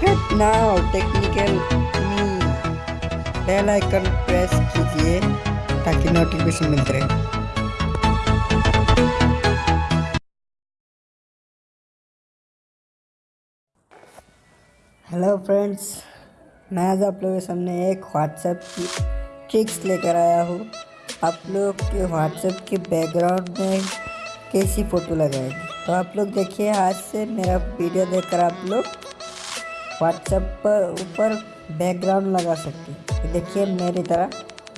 Subscribe now technical मी bell icon press कीजिए ताकि नोटिफिकेशन मिलते रहे। हेलो फ्रेंड्स मैं आज आप लोगों के सामने एक व्हाट्सएप की ट्रिक्स लेकर आया हूँ। आप लोग के व्हाट्सएप के बैकग्राउंड में कैसी फ़ोटो लगाएगी? तो आप लोग देखिए, आज से मेरा वीडियो देखकर आप लोग व्हाट्सएप पर ऊपर बैकग्राउंड लगा सकते हैं। तो देखिए, मेरी तरह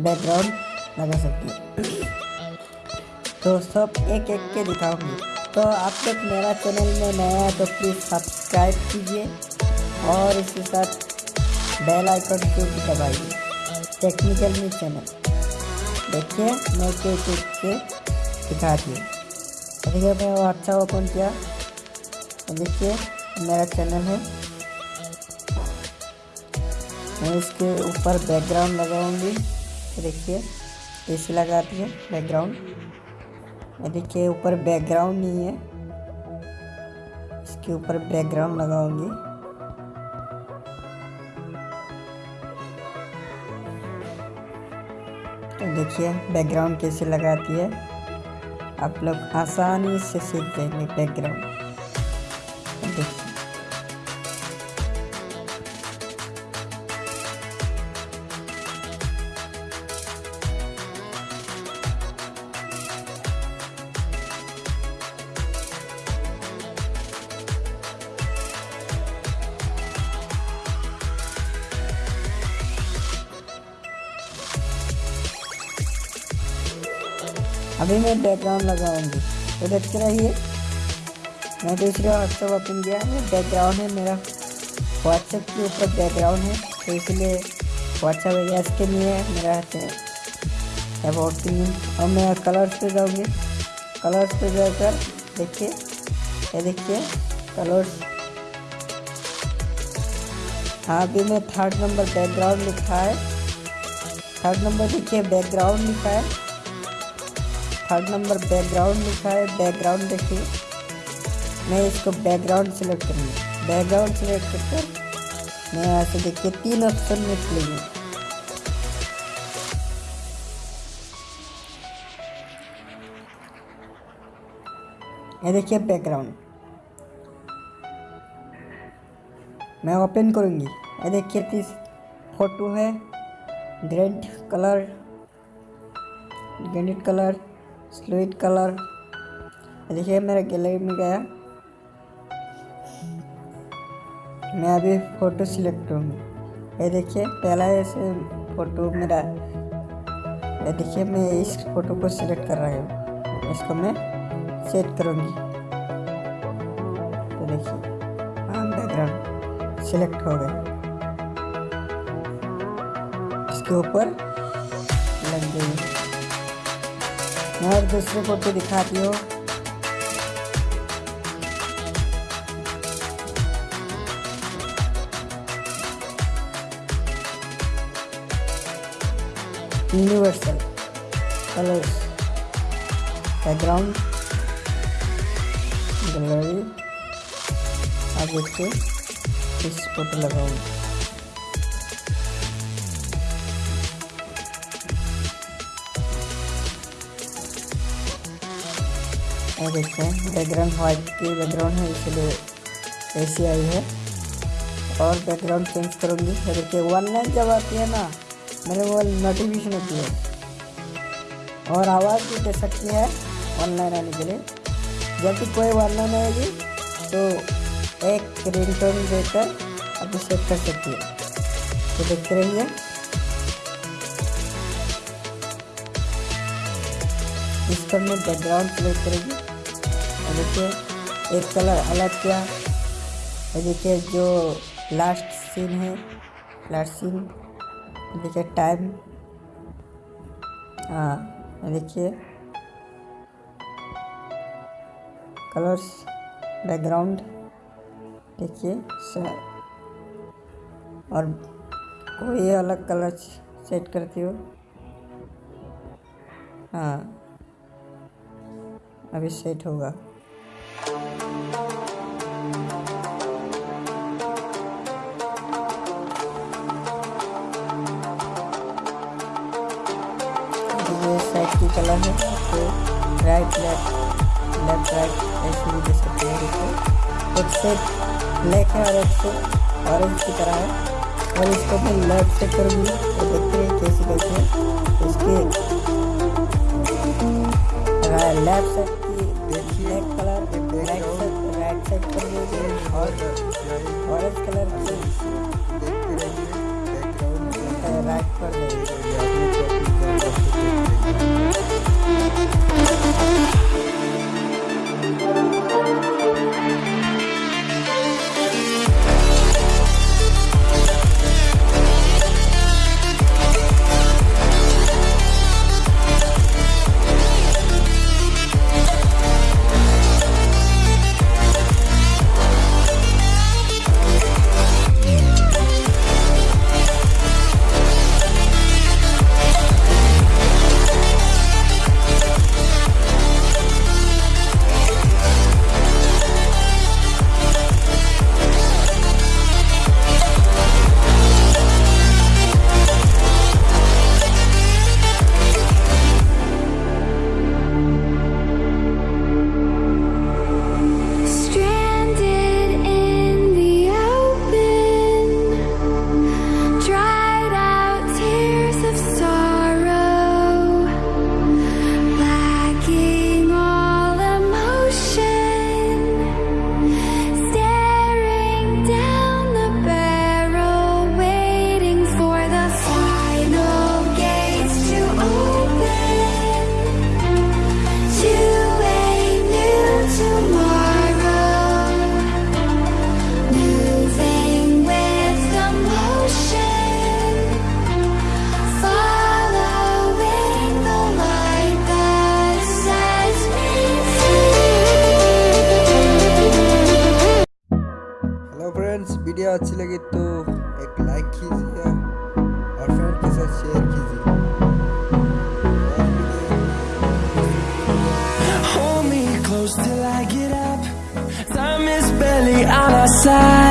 बैकग्राउंड लगा सकते हैं। तो सब एक एक के दिखाऊँगी। तो आप लोग मेरा चैनल में नया है तो प्लीज़ सब्सक्राइब कीजिए और इसके साथ बेल आइकन को भी दबाइए। टेक्निकल न्यूज़ चैनल देखिए, मैं एक एक के दिखा दिए देखिए मैं व्हाट्सएप ओपन किया। देखिए, मेरा चैनल है। मैं इसके ऊपर बैकग्राउंड लगाऊँगी। देखिए, ऐसे लगाती है बैकग्राउंड देखिए, ऊपर बैकग्राउंड नहीं है। इसके ऊपर बैकग्राउंड लगाऊँगी। तो देखिए बैकग्राउंड कैसे लगाती है। आप लोग आसानी से सीख जाएँगे बैकग्राउंड देखिए। अभी मैं बैकग्राउंड लगाऊँगी। तो देखते रहिए। मैं दूसरे व्हाट्सएप ओपन किया है। बैकग्राउंड है मेरा। व्हाट्सएप के ऊपर बैकग्राउंड है। तो इसलिए व्हाट्सएप एस के लिए मेरा अबाउट के लिए और मैं कलर्स पे जाऊँगी। कलर्स पे जाकर देखिए। ये देखिए। कलर्स हाँ अभी मैं थर्ड नंबर बैकग्राउंड लिखा है। थर्ड नंबर देखिए बैकग्राउंड लिखा है। थर्ड नंबर बैकग्राउंड लिखा है बैकग्राउंड देखिए। मैं इसको बैकग्राउंड सेलेक्ट करूँगी। बैकग्राउंड सेलेक्ट कर मैं यहाँ से देखिए तीन ऑप्शन में खुलेंगे ये देखिए बैकग्राउंड मैं ओपन करूँगी। ये देखिए तीस फ़ोटो है। ग्रेड कलर ग्रेनिट कलर स्लूट कलर देखिए, मेरा गैलरी में गया। मैं अभी फ़ोटो सिलेक्ट करूँगी ये देखिए, पहला ऐसे फ़ोटो मेरा ये देखिए, मैं इस फ़ोटो को सिलेक्ट कर रहा हूँ। इसको मैं सेट करूँगी। तो देखिए हाँ बैकग्राउंड सिलेक्ट हो गया। इसके ऊपर लग गई। और दूसरे फ़ोटो दिखाती हूँ। यूनिवर्सल कलर्स बैकग्राउंड गैलरी अब इसको इस फ़ोटो लगाऊँगी। ये देखते हैं बैकग्राउंड वाइट की बैकग्राउंड है, इसलिए ऐसी आई है। और बैकग्राउंड चेंज करूँगी। देखिए वन लाइन जब आती है ना मेरे वो नोटिफिकेशन होती है। और आवाज़ भी दे सकती है ऑनलाइन आने के लिए। जब भी कोई ऑनलाइन आएगी तो एक रिंगटोन देकर आप सेट कर सकती है। तो देखते रहिए। इस पर मैं बैकग्राउंड सेलेक्ट करेगी। देखिए, एक कलर अलग किया। देखिए, जो लास्ट सीन है लास्ट सीन देखिए टाइम हाँ देखिए। कलर्स बैकग्राउंड देखिए और कोई अलग कलर सेट करती हो। हाँ अभी सेट होगा। कलर है तो राइट लेफ़्ट लेफ़्ट राइट ऐसे भी दे सकते हैं देखो। एक से ब्लैक है और एक से ऑरेंज की तरह है। और इसको मैं लेफ़्ट से कर दूँ तो देखते हैं कैसे कैसे इसके लेफ़्ट साइड की black colour right side right side कर दूँ और ऑरेंज कलर की वीडियो अच्छी लगी तो एक लाइक कीजिए और फ्रेंड के साथ शेयर कीजिए और video Hold me close till I get up. Time is barely on our side.